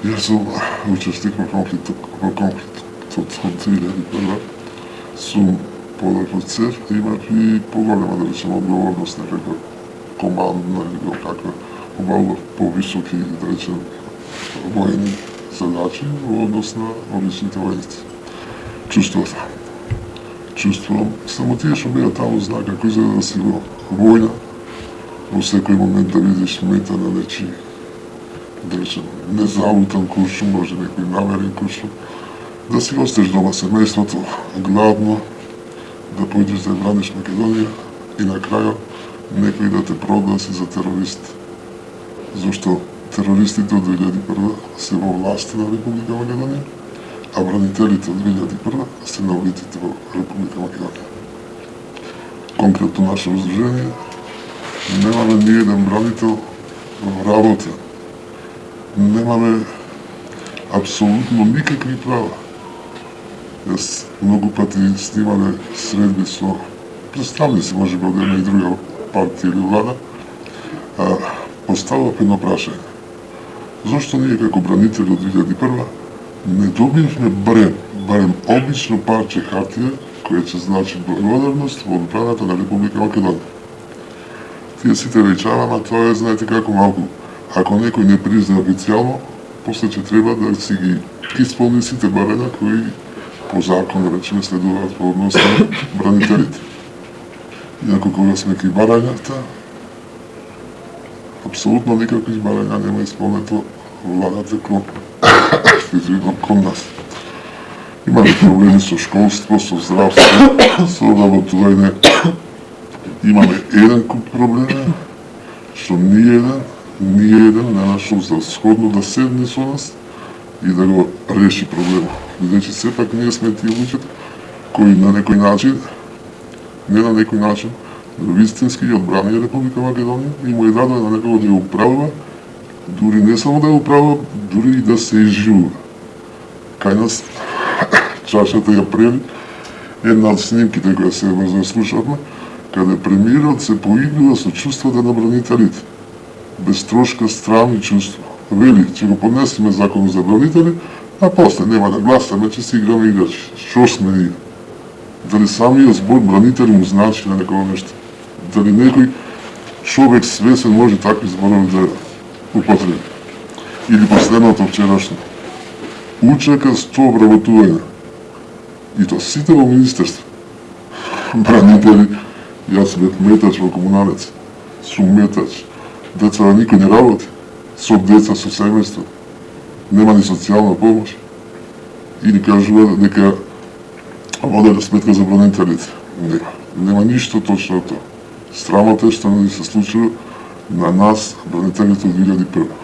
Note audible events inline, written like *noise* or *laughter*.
Јас сум учесник во конфликтот, во конфликтот од 2001 сум подак од ЦЕР, имав и поголема, да речем, одговорност, некаква командна или било каква, обавува повисоки, да речем, воени задачи во однос на обичните војници. Чувствував. Чувствувам, само тие што беа таму знаа како изгледа да си во војна, во секој момент да видиш мета на нечи да речем, незалутан куршум, може некој намерен куршум, да си остеш дома семејството, гладно, да појдеш да браниш Македонија и на крајот некој да те прогласи да за терорист. Зошто терористите од 2001 се во власти на Република Македонија, а бранителите од 2001 се на улиците во Република Македонија. Конкретно наше раздружение, немаме ни еден бранител во работа немаме апсолутно никакви права. Јас многу пати снимале средби со представници, може би од една и друга партија или влада, а, поставав едно прашање. Зошто ние како бранители од 2001 не добивме барем, барем обично парче хартија која ќе значи благодарност во одбраната на Република Македонија. Тие сите речава, ама тоа е, знаете како малку Ако некој не призна официјално, после ќе треба да си ги исполни сите барања кои по закон, да речеме, следуваат во однос на бранителите. Иако кога сме ки барањата, апсолутно никакви барања нема исполнето владата кон, извинам, кон нас. Имаме проблеми со школство, со здравство, со работување. Имаме еден куп проблеми, што ни еден ни еден не нашол за да сходно да седне со нас и да го реши проблемот. Бидејќи значи, сепак ние сме тие луѓето кои на некој начин, не на некој начин, но вистински ја одбранија Република Македонија и му е дадено на некој да ја управува, дури не само да ја управува, дури и да се изживува. Кај нас *coughs* чашата ја прели една од снимките која се слушавме, каде премиерот се поигрува со чувствата на бранителите без трошка, страм чувства. чувство. Вели, ќе го поднесеме закон за бранители, а после нема да гласаме, че си играме играчи. Што сме ние? Дали самиот збор бранители му значи на некој нешто? Дали некој човек свесен може такви зборови да употреби? Или последното вчерашно. Учека 100 обработување. И то сите во министерство. Бранители, јас сме метач во комуналец. Сум метач деца на никој не работи, со деца, со семејство, нема ни социјална помош. И ни кажува дека воделе сметка за бронителите. Нема. Нема ништо точно тоа. Срамот е што ни се случува на нас, бронителите од 2001.